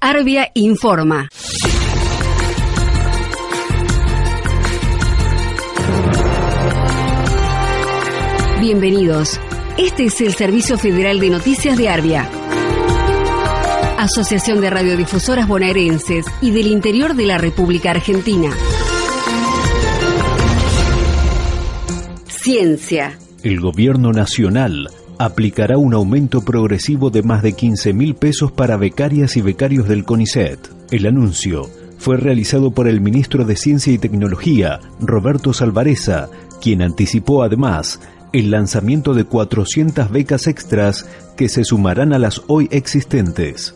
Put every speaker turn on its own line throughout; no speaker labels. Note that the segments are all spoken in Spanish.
Arbia informa. Bienvenidos. Este es el Servicio Federal de Noticias de Arbia. Asociación de Radiodifusoras Bonaerenses y del Interior de la República Argentina. Ciencia.
El gobierno nacional aplicará un aumento progresivo de más de 15 mil pesos para becarias y becarios del CONICET. El anuncio fue realizado por el ministro de Ciencia y Tecnología, Roberto Salvareza, quien anticipó además el lanzamiento de 400 becas extras que se sumarán a las hoy existentes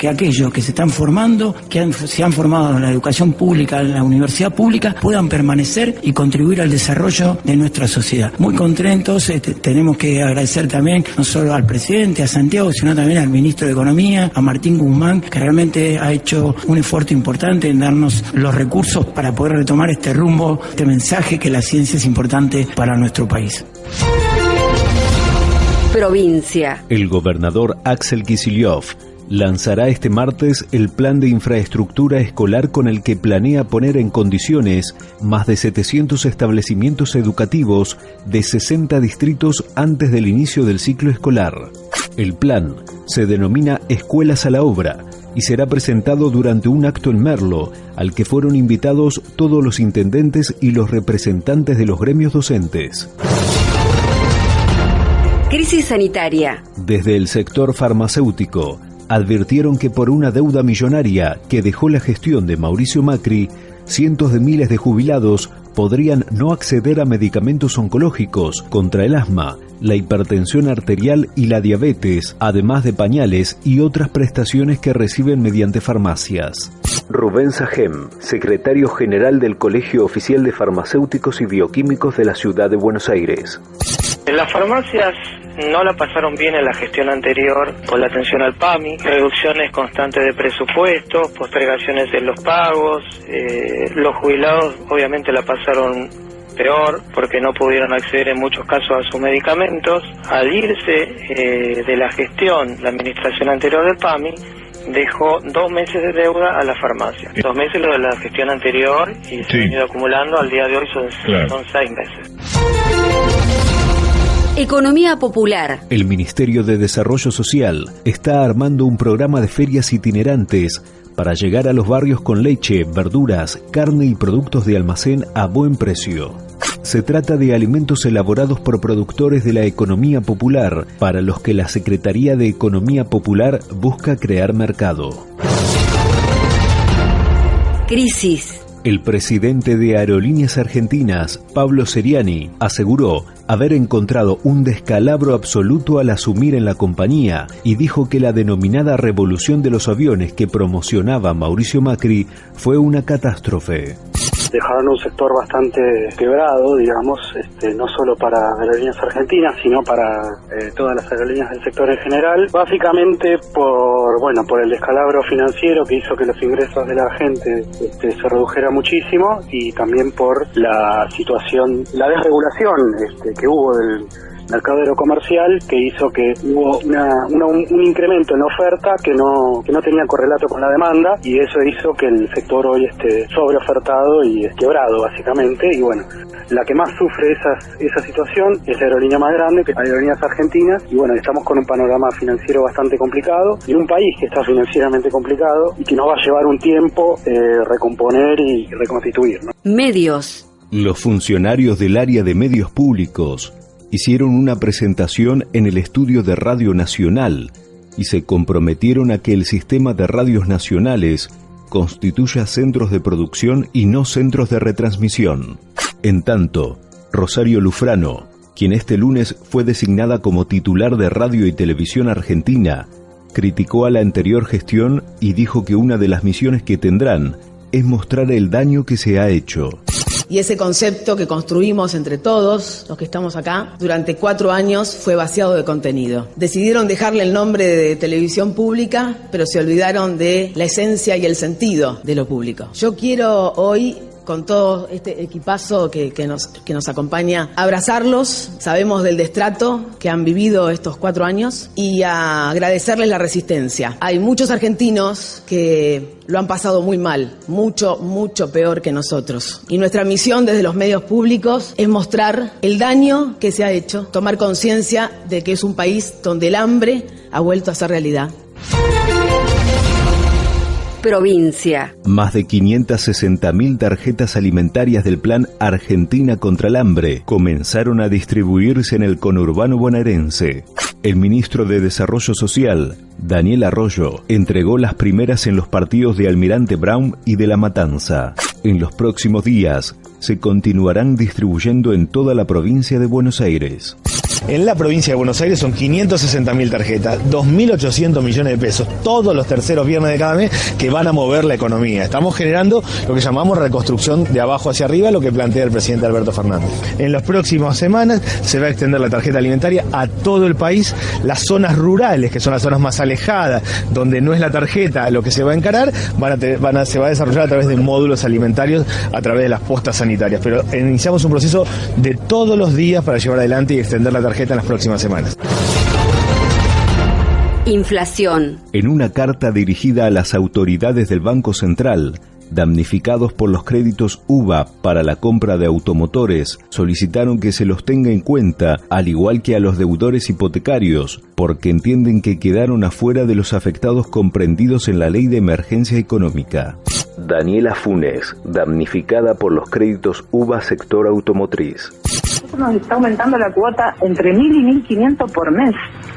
que aquellos que se están formando, que se han formado en la educación pública, en la universidad pública, puedan permanecer y contribuir al desarrollo de nuestra sociedad. Muy contentos, este, tenemos que agradecer también no solo al presidente, a Santiago, sino también al ministro de Economía, a Martín Guzmán, que realmente ha hecho un esfuerzo importante en darnos los recursos para poder retomar este rumbo, este mensaje que la ciencia es importante para nuestro país.
Provincia.
El gobernador Axel Kicillof lanzará este martes el plan de infraestructura escolar con el que planea poner en condiciones más de 700 establecimientos educativos de 60 distritos antes del inicio del ciclo escolar. El plan se denomina Escuelas a la Obra y será presentado durante un acto en Merlo, al que fueron invitados todos los intendentes y los representantes de los gremios docentes.
Crisis sanitaria.
Desde el sector farmacéutico, advirtieron que por una deuda millonaria que dejó la gestión de Mauricio Macri, cientos de miles de jubilados podrían no acceder a medicamentos oncológicos contra el asma, la hipertensión arterial y la diabetes, además de pañales y otras prestaciones que reciben mediante farmacias. Rubén Sajem, secretario general del Colegio Oficial de Farmacéuticos y Bioquímicos de la Ciudad de Buenos Aires.
En las farmacias no la pasaron bien en la gestión anterior con la atención al PAMI, reducciones constantes de presupuestos, postergaciones en los pagos, eh, los jubilados obviamente la pasaron peor porque no pudieron acceder en muchos casos a sus medicamentos. Al irse eh, de la gestión, la administración anterior del PAMI, dejó dos meses de deuda a la farmacia. Dos meses lo de la gestión anterior y se han ido acumulando, al día de hoy son, son seis meses.
Economía popular.
El Ministerio de Desarrollo Social está armando un programa de ferias itinerantes para llegar a los barrios con leche, verduras, carne y productos de almacén a buen precio. Se trata de alimentos elaborados por productores de la economía popular, para los que la Secretaría de Economía Popular busca crear mercado.
Crisis.
El presidente de Aerolíneas Argentinas, Pablo Seriani, aseguró haber encontrado un descalabro absoluto al asumir en la compañía y dijo que la denominada revolución de los aviones que promocionaba Mauricio Macri fue una catástrofe
dejaron un sector bastante quebrado, digamos, este, no solo para aerolíneas argentinas, sino para eh, todas las aerolíneas del sector en general, básicamente por, bueno, por el descalabro financiero que hizo que los ingresos de la gente este, se redujera muchísimo y también por la situación, la desregulación este, que hubo del mercado comercial que hizo que hubo un, incremento en la oferta que no, que no tenía correlato con la demanda y eso hizo que el sector hoy esté sobreofertado y quebrado básicamente y bueno, la que más sufre esa, esa situación es la aerolínea más grande, que es Aerolíneas Argentinas y bueno, estamos con un panorama financiero bastante complicado en un país que está financieramente complicado y que nos va a llevar un tiempo eh, recomponer y reconstituir.
Medios.
Los funcionarios del área de medios públicos hicieron una presentación en el estudio de Radio Nacional y se comprometieron a que el sistema de radios nacionales constituya centros de producción y no centros de retransmisión. En tanto, Rosario Lufrano, quien este lunes fue designada como titular de Radio y Televisión Argentina, criticó a la anterior gestión y dijo que una de las misiones que tendrán es mostrar el daño que se ha hecho
y ese concepto que construimos entre todos los que estamos acá durante cuatro años fue vaciado de contenido. Decidieron dejarle el nombre de televisión pública, pero se olvidaron de la esencia y el sentido de lo público. Yo quiero hoy con todo este equipazo que, nos, que nos acompaña, abrazarlos, sabemos del destrato que han vivido estos cuatro años y agradecerles la resistencia. Hay muchos argentinos que lo han pasado muy mal, mucho, mucho peor que nosotros. Y nuestra misión desde los medios públicos es mostrar el daño que se ha hecho, tomar conciencia de que es un país donde el hambre ha vuelto a ser realidad
provincia.
Más de 560.000 tarjetas alimentarias del Plan Argentina contra el Hambre comenzaron a distribuirse en el conurbano bonaerense. El ministro de Desarrollo Social, Daniel Arroyo, entregó las primeras en los partidos de Almirante Brown y de La Matanza. En los próximos días se continuarán distribuyendo en toda la provincia de Buenos Aires.
En la provincia de Buenos Aires son 560.000 tarjetas, 2.800 millones de pesos, todos los terceros viernes de cada mes que van a mover la economía. Estamos generando lo que llamamos reconstrucción de abajo hacia arriba, lo que plantea el presidente Alberto Fernández. En las próximas semanas se va a extender la tarjeta alimentaria a todo el país. Las zonas rurales, que son las zonas más alejadas, donde no es la tarjeta lo que se va a encarar, se va a desarrollar a través de módulos alimentarios, a través de las postas sanitarias. Pero iniciamos un proceso de todos los días para llevar adelante y extender la tarjeta tarjeta en las próximas semanas.
Inflación.
En una carta dirigida a las autoridades del Banco Central, damnificados por los créditos UVA para la compra de automotores, solicitaron que se los tenga en cuenta, al igual que a los deudores hipotecarios, porque entienden que quedaron afuera de los afectados comprendidos en la Ley de Emergencia Económica. Daniela Funes, damnificada por los créditos UVA sector automotriz
nos está aumentando la cuota entre 1.000 y 1.500 por mes.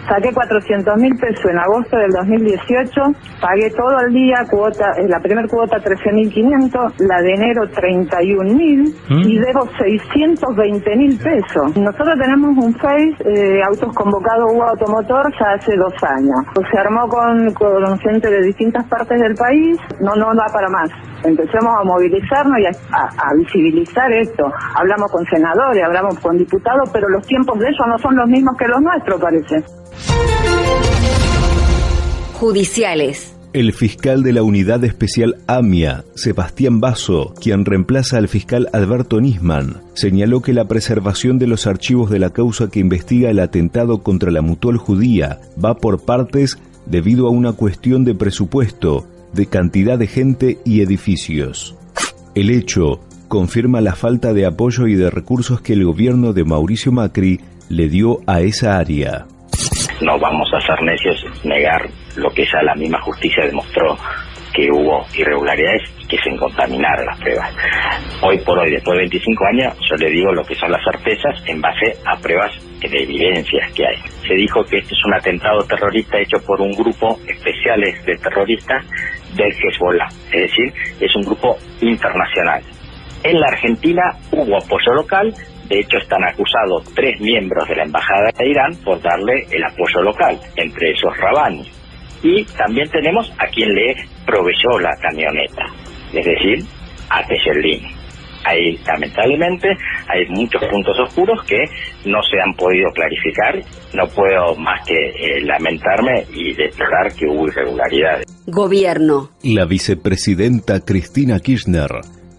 Saqué 400 mil pesos en agosto del 2018, pagué todo el día cuota, eh, la primera cuota 13.500, la de enero 31.000 ¿Mm? y debo 620 mil pesos. Nosotros tenemos un Face eh, autos convocados U Automotor ya hace dos años. Pues se armó con, con gente de distintas partes del país, no, no da para más. Empecemos a movilizarnos y a, a visibilizar esto. Hablamos con senadores, hablamos con diputados, pero los tiempos de ellos no son los mismos que los nuestros, parece.
Judiciales.
El fiscal de la Unidad Especial AMIA, Sebastián Basso, quien reemplaza al fiscal Alberto Nisman, señaló que la preservación de los archivos de la causa que investiga el atentado contra la mutual judía va por partes debido a una cuestión de presupuesto, de cantidad de gente y edificios. El hecho confirma la falta de apoyo y de recursos que el gobierno de Mauricio Macri le dio a esa área
no vamos a ser necios negar lo que ya la misma justicia demostró que hubo irregularidades y que se contaminaron las pruebas. Hoy por hoy, después de 25 años, yo le digo lo que son las certezas en base a pruebas de evidencias que hay. Se dijo que este es un atentado terrorista hecho por un grupo especiales de terroristas del Hezbollah, es decir, es un grupo internacional. En la Argentina hubo apoyo local, de hecho, están acusados tres miembros de la Embajada de Irán por darle el apoyo local, entre esos Rabani. Y también tenemos a quien le proveyó la camioneta, es decir, a Tejerlin. Ahí, lamentablemente, hay muchos puntos oscuros que no se han podido clarificar. No puedo más que eh, lamentarme y declarar que hubo irregularidades.
Gobierno.
La vicepresidenta Cristina Kirchner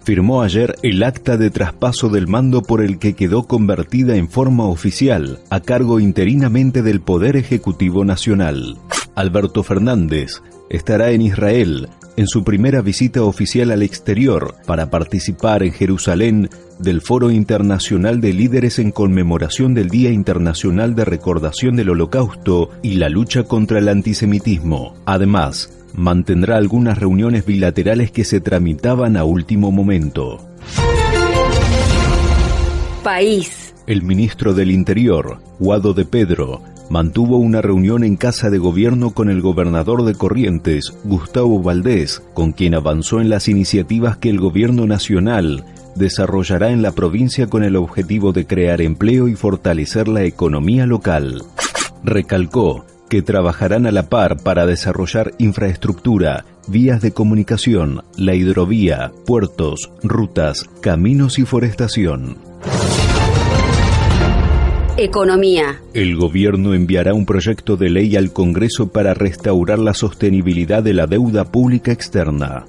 firmó ayer el acta de traspaso del mando por el que quedó convertida en forma oficial a cargo interinamente del Poder Ejecutivo Nacional. Alberto Fernández estará en Israel en su primera visita oficial al exterior para participar en Jerusalén del Foro Internacional de Líderes en conmemoración del Día Internacional de Recordación del Holocausto y la lucha contra el antisemitismo. Además, mantendrá algunas reuniones bilaterales que se tramitaban a último momento.
País.
El ministro del Interior, Guado de Pedro, mantuvo una reunión en casa de gobierno con el gobernador de Corrientes, Gustavo Valdés, con quien avanzó en las iniciativas que el gobierno nacional desarrollará en la provincia con el objetivo de crear empleo y fortalecer la economía local. Recalcó que trabajarán a la par para desarrollar infraestructura, vías de comunicación, la hidrovía, puertos, rutas, caminos y forestación.
Economía.
El gobierno enviará un proyecto de ley al Congreso para restaurar la sostenibilidad de la deuda pública externa.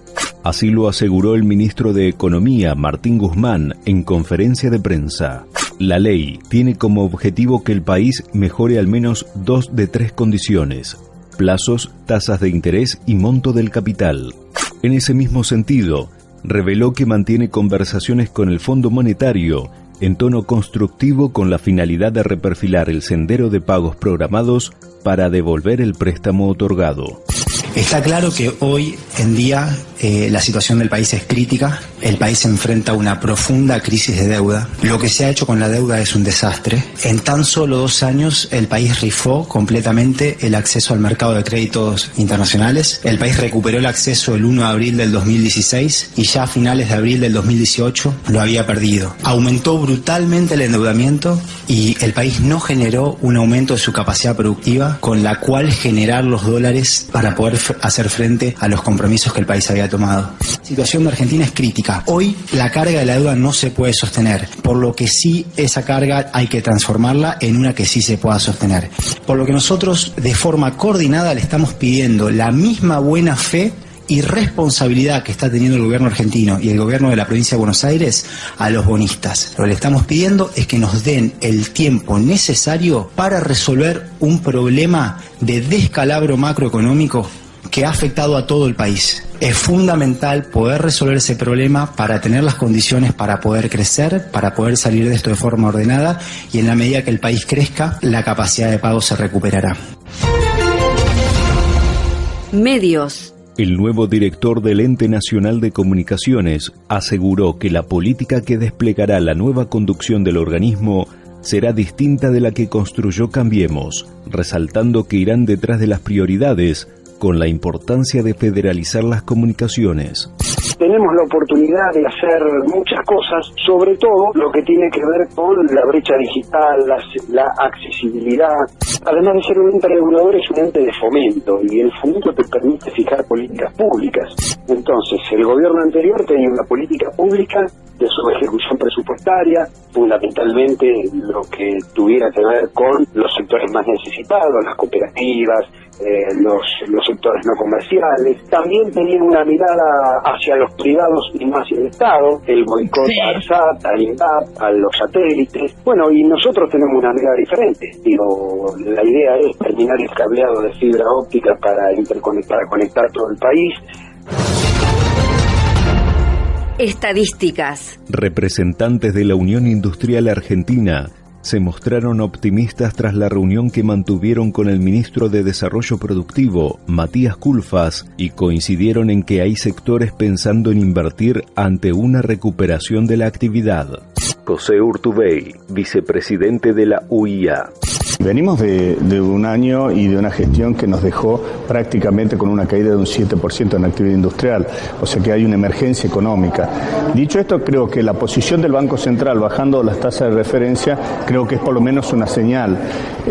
Así lo aseguró el ministro de Economía, Martín Guzmán, en conferencia de prensa. La ley tiene como objetivo que el país mejore al menos dos de tres condiciones, plazos, tasas de interés y monto del capital. En ese mismo sentido, reveló que mantiene conversaciones con el Fondo Monetario en tono constructivo con la finalidad de reperfilar el sendero de pagos programados para devolver el préstamo otorgado.
Está claro que hoy en día eh, la situación del país es crítica, el país se enfrenta a una profunda crisis de deuda. Lo que se ha hecho con la deuda es un desastre. En tan solo dos años el país rifó completamente el acceso al mercado de créditos internacionales. El país recuperó el acceso el 1 de abril del 2016 y ya a finales de abril del 2018 lo había perdido. Aumentó brutalmente el endeudamiento y el país no generó un aumento de su capacidad productiva con la cual generar los dólares para poder hacer frente a los compromisos que el país había tomado. La situación de Argentina es crítica. Hoy la carga de la deuda no se puede sostener, por lo que sí esa carga hay que transformarla en una que sí se pueda sostener. Por lo que nosotros de forma coordinada le estamos pidiendo la misma buena fe y responsabilidad que está teniendo el gobierno argentino y el gobierno de la provincia de Buenos Aires a los bonistas. Lo que le estamos pidiendo es que nos den el tiempo necesario para resolver un problema de descalabro macroeconómico que ha afectado a todo el país. Es fundamental poder resolver ese problema para tener las condiciones para poder crecer, para poder salir de esto de forma ordenada y en la medida que el país crezca, la capacidad de pago se recuperará.
Medios.
El nuevo director del Ente Nacional de Comunicaciones aseguró que la política que desplegará la nueva conducción del organismo será distinta de la que construyó Cambiemos, resaltando que irán detrás de las prioridades con la importancia de federalizar las comunicaciones
tenemos la oportunidad de hacer muchas cosas, sobre todo lo que tiene que ver con la brecha digital, la, accesibilidad. Además de ser un ente regulador, es un ente de fomento y el fomento te permite fijar políticas públicas. Entonces, el gobierno anterior tenía una política pública de su ejecución presupuestaria, fundamentalmente lo que tuviera que ver con los sectores más necesitados, las cooperativas, eh, los, los sectores no comerciales. También tenían una mirada hacia los privados y hacia el Estado, el boicot al SAT, al INDAP, a los satélites. Bueno, y nosotros tenemos una mirada diferente. Digo, la idea es terminar el cableado de fibra óptica para interconectar, para conectar todo el país.
Estadísticas.
Representantes de la Unión Industrial Argentina se mostraron optimistas tras la reunión que mantuvieron con el ministro de Desarrollo Productivo, Matías Culfas, y coincidieron en que hay sectores pensando en invertir ante una recuperación de la actividad. José Urtubey, vicepresidente de la UIA.
Venimos de, un año y de una gestión que nos dejó prácticamente con una caída de un 7% en actividad industrial, o sea que hay una emergencia económica. Dicho esto, creo que la posición del Banco Central bajando las tasas de referencia, creo que es por lo menos una señal.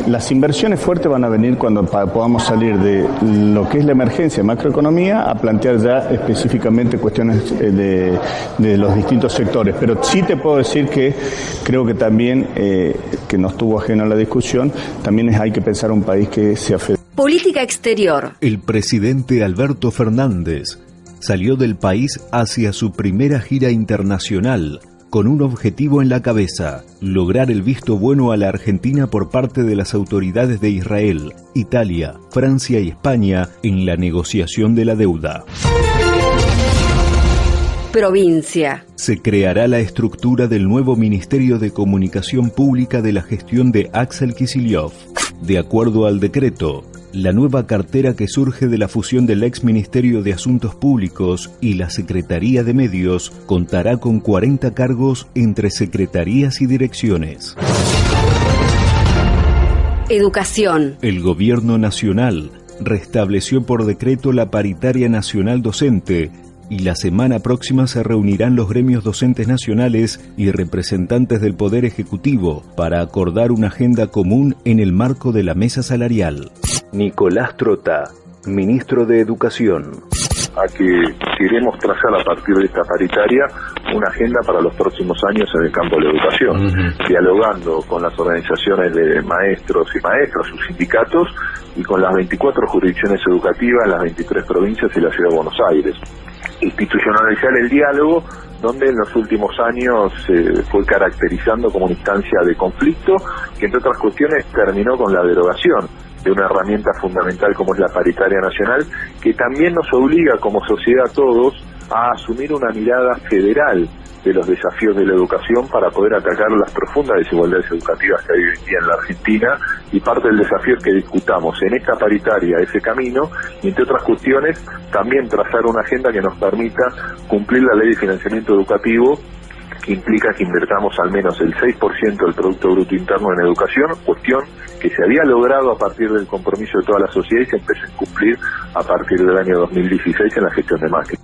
Las inversiones fuertes van a venir cuando podamos salir de lo que es la emergencia de macroeconomía a plantear ya específicamente cuestiones eh, de, de los distintos sectores. Pero sí te puedo decir que creo que también, eh, que no estuvo ajeno a la discusión, también hay que pensar un país que sea
Política exterior.
El presidente Alberto Fernández salió del país hacia su primera gira internacional con un objetivo en la cabeza, lograr el visto bueno a la Argentina por parte de las autoridades de Israel, Italia, Francia y España en la negociación de la deuda.
Provincia.
Se creará la estructura del nuevo Ministerio de Comunicación Pública de la gestión de Axel Kicillof. De acuerdo al decreto, la nueva cartera que surge de la fusión del ex Ministerio de Asuntos Públicos y la Secretaría de Medios contará con 40 cargos entre secretarías y direcciones.
Educación.
El Gobierno Nacional restableció por decreto la paritaria nacional docente y la semana próxima se reunirán los gremios docentes nacionales y representantes del Poder Ejecutivo para acordar una agenda común en el marco de la mesa salarial. Nicolás Trota, ministro de Educación.
A que queremos trazar a partir de esta paritaria una agenda para los próximos años en el campo de la educación, dialogando con las organizaciones de maestros y maestras, sus sindicatos, y con las 24 jurisdicciones educativas, las 23 provincias y la ciudad de Buenos Aires institucionalizar el diálogo donde en los últimos años se fue caracterizando como una instancia de conflicto que entre otras cuestiones terminó con la derogación de una herramienta fundamental como es la paritaria nacional, que también nos obliga como sociedad a todos a asumir una mirada federal de los desafíos de la educación para poder atacar las profundas desigualdades educativas que hay hoy en día en la Argentina y parte del desafío es que discutamos en esta paritaria ese camino y entre otras cuestiones también trazar una agenda que nos permita cumplir la ley de financiamiento educativo que implica que invertamos al menos el 6% del Producto Bruto Interno en educación, cuestión que se había logrado a partir del compromiso de toda la sociedad y se empezó a cumplir a partir del año 2016 en la gestión de Macri.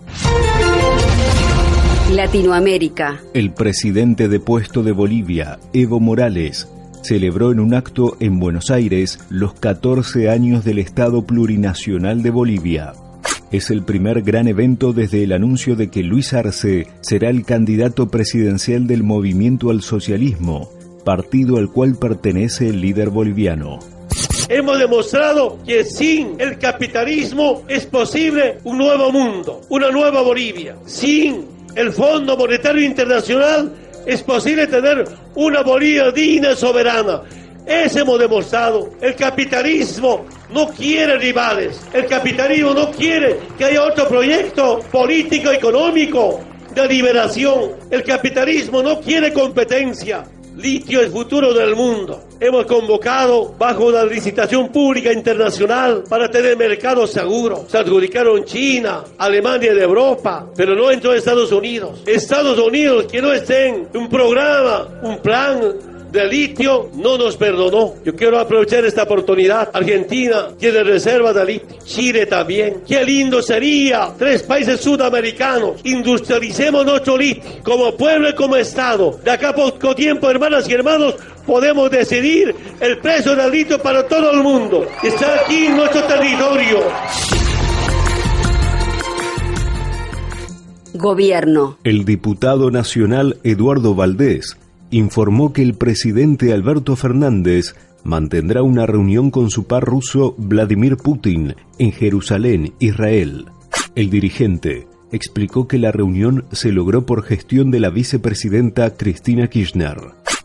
Latinoamérica.
El presidente depuesto de Bolivia, Evo Morales, celebró en un acto en Buenos Aires los 14 años del Estado Plurinacional de Bolivia. Es el primer gran evento desde el anuncio de que Luis Arce será el candidato presidencial del Movimiento al Socialismo, partido al cual pertenece el líder boliviano.
Hemos demostrado que sin el capitalismo es posible un nuevo mundo, una nueva Bolivia. Sin el Fondo Monetario Internacional, es posible tener una Bolivia digna y soberana. Ese hemos demostrado. El capitalismo no quiere rivales. El capitalismo no quiere que haya otro proyecto político, económico, de liberación. El capitalismo no quiere competencia. Litio es futuro del mundo. Hemos convocado bajo una licitación pública internacional para tener mercado seguro. Se adjudicaron China, Alemania de Europa, pero no entró Estados Unidos. Estados Unidos que no estén un programa, un plan de litio no nos perdonó. Yo quiero aprovechar esta oportunidad. Argentina tiene reserva de litio. Chile también. Qué lindo sería. Tres países sudamericanos. Industrialicemos nuestro litio. Como pueblo y como Estado. De acá a poco tiempo, hermanas y hermanos, podemos decidir el precio del litio para todo el mundo. Está aquí en nuestro territorio.
Gobierno.
El diputado nacional Eduardo Valdés informó que el presidente Alberto Fernández mantendrá una reunión con su par ruso Vladimir Putin en Jerusalén, Israel. El dirigente explicó que la reunión se logró por gestión de la vicepresidenta Cristina Kirchner.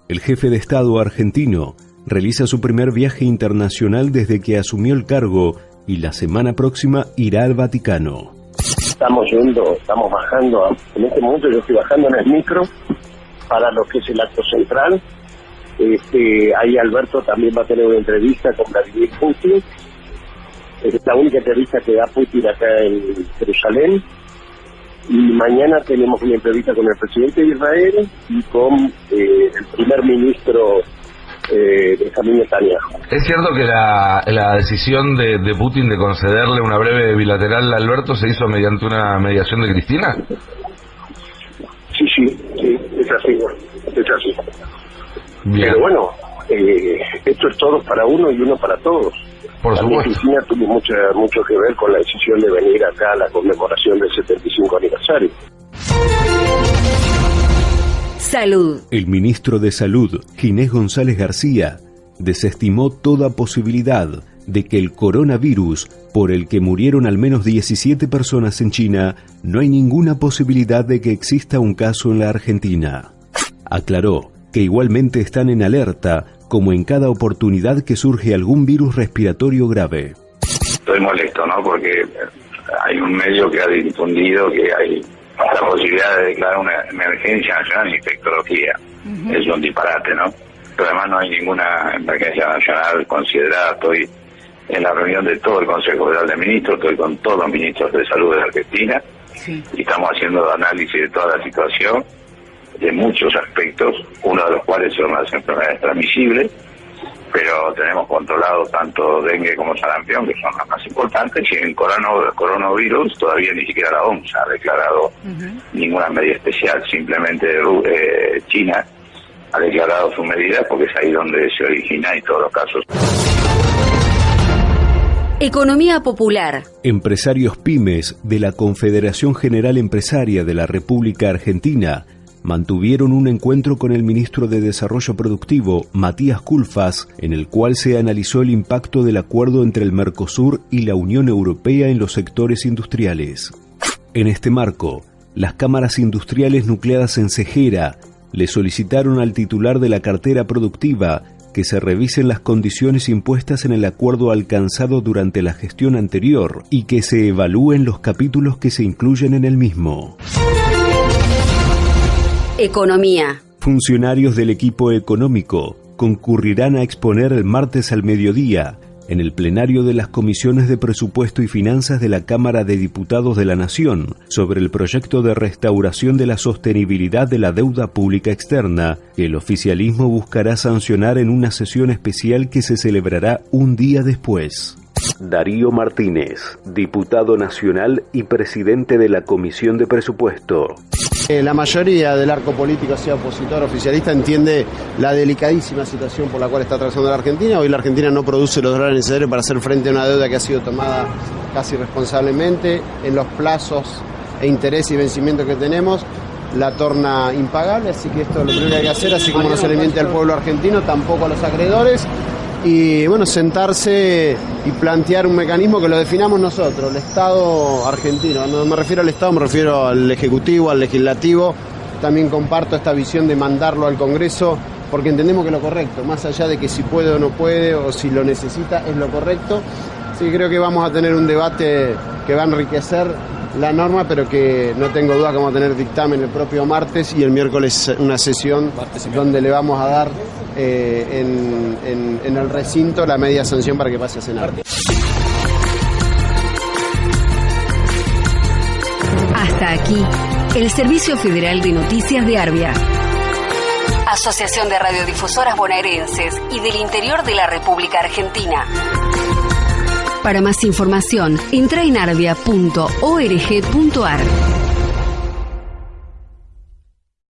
El jefe de Estado argentino realiza su primer viaje internacional desde que asumió el cargo y la semana próxima irá al Vaticano.
Estamos yendo, estamos bajando, en este momento yo estoy bajando en el micro para lo que es el acto central. Este, ahí Alberto también va a tener una entrevista con Vladimir Putin. Es la única entrevista que da Putin acá en Jerusalén. Y mañana tenemos una entrevista con el presidente de Israel y con eh, el primer ministro eh, Benjamín Netanyahu.
¿Es cierto que la, la decisión de, de, Putin de concederle una breve bilateral a Alberto se hizo mediante una mediación de Cristina?
Sí, sí, es así, es así. Pero bueno, eh, esto es todo para uno y uno para todos.
Por supuesto.
Cristina tuvo mucho, mucho que ver con la decisión de venir acá a la conmemoración del 75 aniversario.
Salud.
El ministro de Salud, Ginés González García, desestimó toda posibilidad de que el coronavirus, por el que murieron al menos 17 personas en China, no hay ninguna posibilidad de que exista un caso en la Argentina. Aclaró que igualmente están en alerta, como en cada oportunidad que surge algún virus respiratorio grave.
Estoy molesto, ¿no? Porque hay un medio que ha difundido que hay la posibilidad de declarar una emergencia nacional en infectología. Es un disparate, ¿no? Pero además no hay ninguna emergencia nacional considerada. Estoy en la reunión de todo el Consejo Federal de Ministros, estoy con todos los ministros de salud de Argentina y estamos haciendo análisis de toda la situación, de muchos aspectos, uno de los cuales son las enfermedades transmisibles, pero tenemos controlado tanto dengue como sarampión, que son las más importantes, y en coronavirus, coronavirus todavía ni siquiera la OMS ha declarado ninguna medida especial, simplemente eh, China ha declarado su medida porque es ahí donde se origina y todos los casos.
Economía popular.
Empresarios pymes de la Confederación General Empresaria de la República Argentina mantuvieron un encuentro con el ministro de Desarrollo Productivo, Matías Culfas, en el cual se analizó el impacto del acuerdo entre el Mercosur y la Unión Europea en los sectores industriales. En este marco, las cámaras industriales nucleadas en Cejera le solicitaron al titular de la cartera productiva que se revisen las condiciones impuestas en el acuerdo alcanzado durante la gestión anterior y que se evalúen los capítulos que se incluyen en el mismo.
Economía.
Funcionarios del equipo económico concurrirán a exponer el martes al mediodía en el plenario de las comisiones de presupuesto y finanzas de la Cámara de Diputados de la Nación sobre el proyecto de restauración de la sostenibilidad de la deuda pública externa el oficialismo buscará sancionar en una sesión especial que se celebrará un día después. Darío Martínez, diputado nacional y presidente de la Comisión de Presupuesto.
Eh, la mayoría del arco político, sea opositor oficialista, entiende la delicadísima situación por la cual está atravesando la Argentina. Hoy la Argentina no produce los dólares necesarios para hacer frente a una deuda que ha sido tomada casi responsablemente en los plazos e interés y vencimiento que tenemos la torna impagable, así que esto es lo primero que hay que hacer, así como no se le al pueblo argentino, tampoco a los acreedores, y bueno, sentarse y plantear un mecanismo que lo definamos nosotros, el Estado argentino. No me refiero al Estado, me refiero al Ejecutivo, al Legislativo. También comparto esta visión de mandarlo al Congreso porque entendemos que es lo correcto, más allá de que si puede o no puede o si lo necesita, es lo correcto. Sí, creo que vamos a tener un debate que va a enriquecer la norma, pero que no tengo duda que vamos a tener dictamen el propio martes y el miércoles una sesión donde le vamos a dar eh, en, en el recinto la media sanción para que pase a cenar.
Hasta aquí, el Servicio Federal de Noticias de Arbia. Asociación de Radiodifusoras Bonaerenses y del Interior de la República Argentina. Para más información, entra en arbia.org.ar.